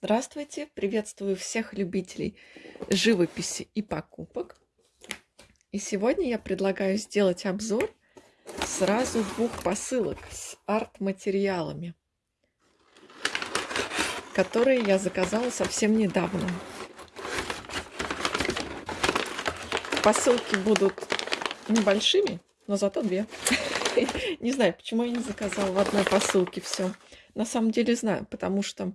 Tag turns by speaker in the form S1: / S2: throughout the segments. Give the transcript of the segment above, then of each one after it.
S1: Здравствуйте! Приветствую всех любителей живописи и покупок. И сегодня я предлагаю сделать обзор сразу двух посылок с арт-материалами, которые я заказала совсем недавно. Посылки будут небольшими, но зато две. Не знаю, почему я не заказала в одной посылке все. На самом деле знаю, потому что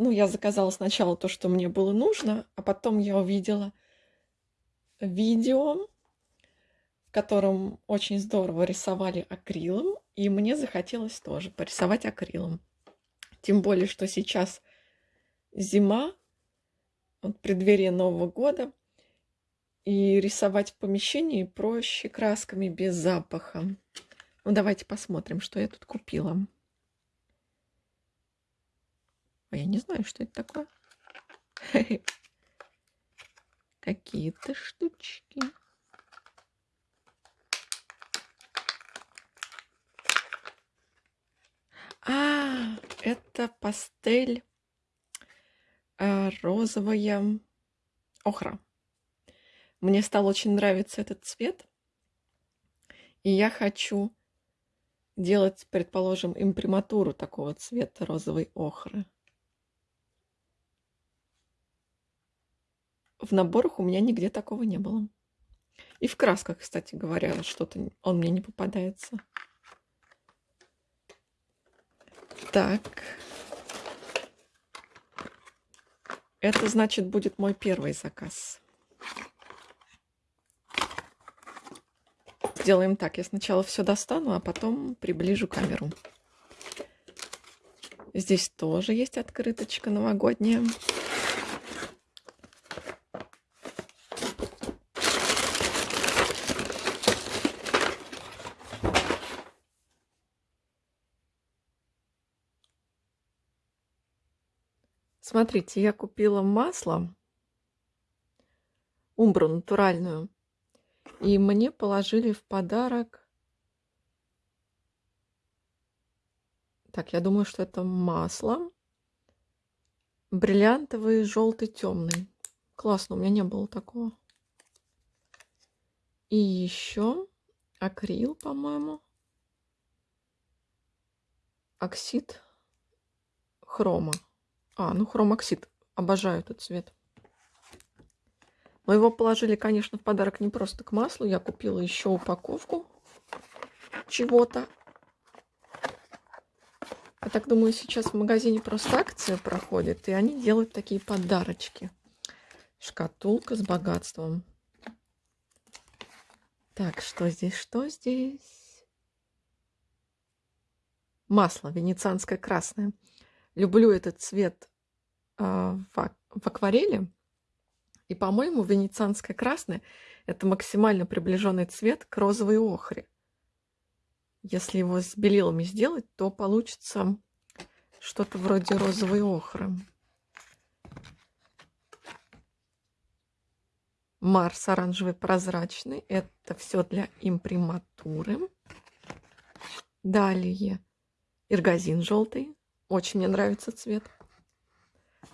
S1: ну, я заказала сначала то, что мне было нужно, а потом я увидела видео, в котором очень здорово рисовали акрилом, и мне захотелось тоже порисовать акрилом. Тем более, что сейчас зима, вот преддверие Нового года, и рисовать в помещении проще красками без запаха. Ну, давайте посмотрим, что я тут купила. А я не знаю, что это такое. Какие-то штучки. А, это пастель а, розовая охра. Мне стал очень нравиться этот цвет. И я хочу делать, предположим, имприматуру такого цвета розовой охры. В наборах у меня нигде такого не было. И в красках, кстати говоря, что-то он мне не попадается. Так. Это, значит, будет мой первый заказ. Сделаем так. Я сначала все достану, а потом приближу камеру. Здесь тоже есть открыточка новогодняя. Смотрите, я купила масло, умбру натуральную, и мне положили в подарок... Так, я думаю, что это масло. Бриллиантовый, желтый, темный. Классно, у меня не было такого. И еще акрил, по-моему. Оксид хрома. А, ну хромоксид. Обожаю этот цвет. Но его положили, конечно, в подарок не просто к маслу. Я купила еще упаковку чего-то. Я так думаю, сейчас в магазине просто акция проходит, и они делают такие подарочки. Шкатулка с богатством. Так, что здесь, что здесь? Масло венецианское красное. Люблю этот цвет а, в акварели. И, по-моему, венецианское красное – это максимально приближенный цвет к розовой охре. Если его с белилами сделать, то получится что-то вроде розовой охры. Марс оранжевый прозрачный. Это все для имприматуры. Далее иргазин желтый. Очень мне нравится цвет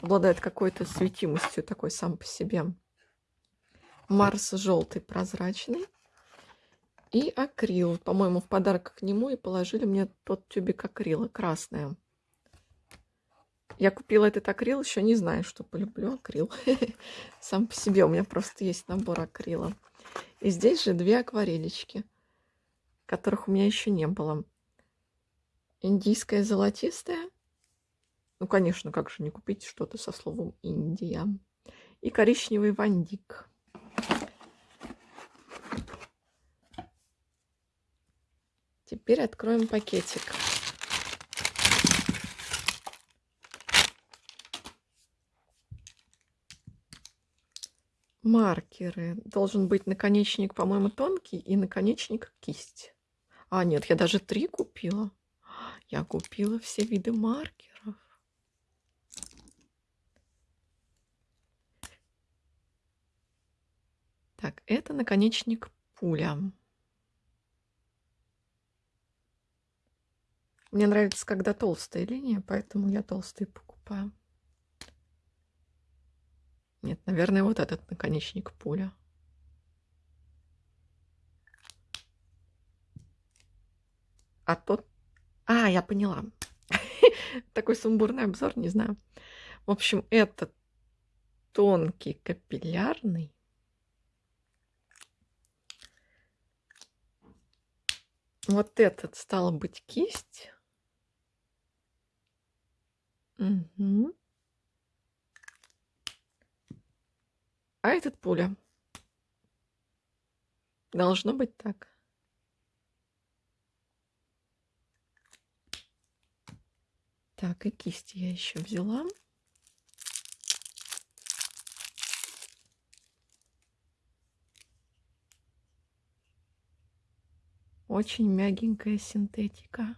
S1: обладает какой-то светимостью такой сам по себе. Марс желтый, прозрачный. И акрил. По-моему, в подарок к нему и положили мне тот тюбик акрила, красное. Я купила этот акрил, еще не знаю, что полюблю акрил. Сам по себе у меня просто есть набор акрила. И здесь же две акварелечки, которых у меня еще не было. Индийская золотистая ну, конечно, как же не купить что-то со словом Индия. И коричневый вандик. Теперь откроем пакетик. Маркеры. Должен быть наконечник, по-моему, тонкий и наконечник кисть. А, нет, я даже три купила. Я купила все виды маркеров. Так, это наконечник пуля. Мне нравится, когда толстая линия, поэтому я толстые покупаю. Нет, наверное, вот этот наконечник пуля. А тот... А, я поняла. Такой сумбурный обзор, не знаю. В общем, этот тонкий капиллярный. Вот этот стало быть кисть. Угу. А этот пуля. Должно быть так. Так, и кисти я еще взяла. Очень мягенькая синтетика.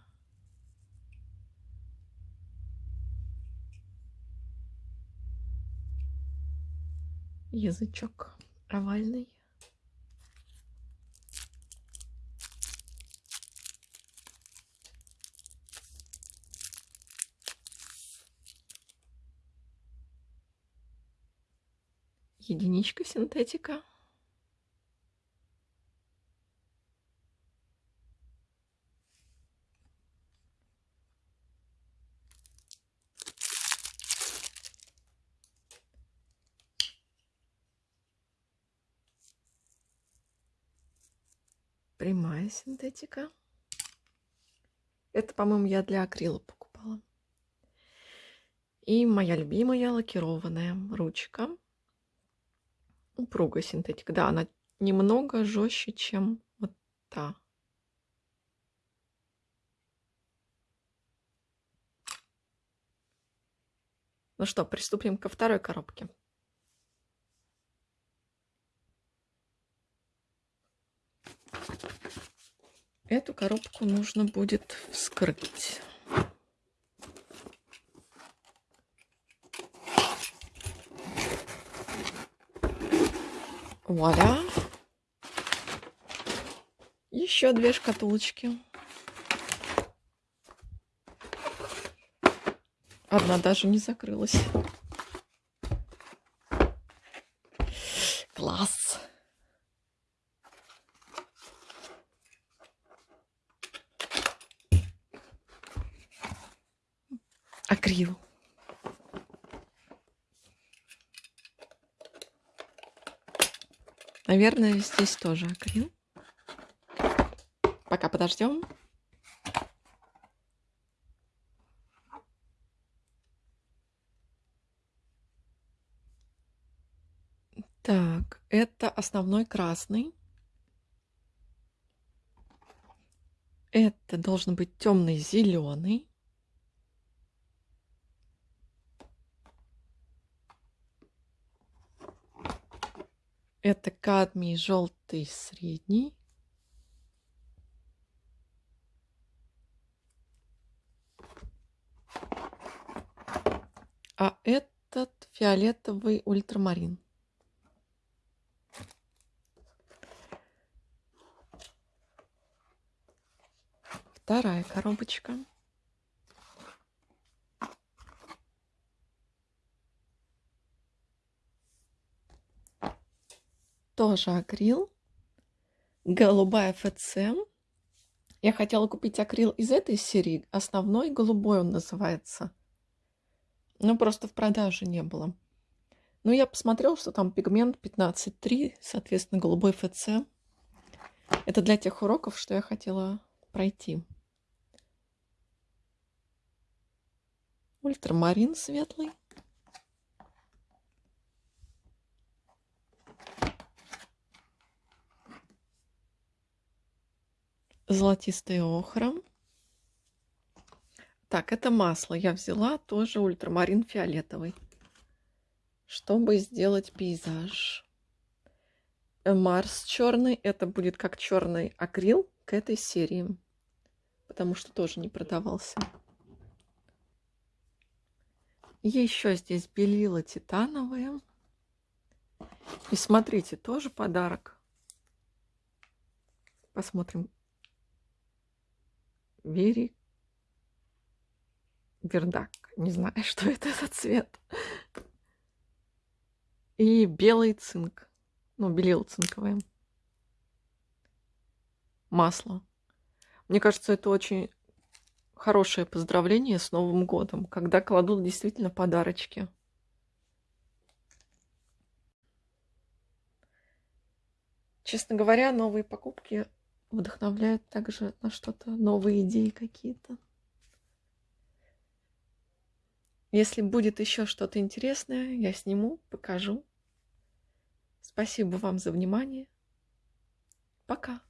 S1: Язычок овальный. единичка синтетика. Прямая синтетика. Это, по-моему, я для акрила покупала. И моя любимая лакированная ручка упругая синтетика. Да, она немного жестче, чем вот та. Ну что, приступим ко второй коробке. Эту коробку нужно будет вскрыть. Вуаля. Еще две шкатулочки. Одна даже не закрылась. Акрил. Наверное, здесь тоже акрил. Пока подождем. Так, это основной красный. Это должен быть темный зеленый. Это кадмий желтый средний. А этот фиолетовый ультрамарин. Вторая коробочка. Тоже акрил. Голубая ФЦ. Я хотела купить акрил из этой серии. Основной голубой он называется. Но просто в продаже не было. Но я посмотрела, что там пигмент 15.3, соответственно, голубой ФЦ. Это для тех уроков, что я хотела пройти. Ультрамарин светлый. Золотистый охра. Так, это масло я взяла, тоже ультрамарин фиолетовый, чтобы сделать пейзаж. Э, Марс черный, это будет как черный акрил к этой серии, потому что тоже не продавался. Еще здесь белила титановые. И смотрите, тоже подарок. Посмотрим, Very Вердак. Не знаю, что это за цвет. И белый цинк. Ну, белил цинковое. Масло. Мне кажется, это очень хорошее поздравление с Новым годом, когда кладут действительно подарочки. Честно говоря, новые покупки вдохновляют также на что-то, новые идеи какие-то. Если будет еще что-то интересное, я сниму, покажу. Спасибо вам за внимание. Пока.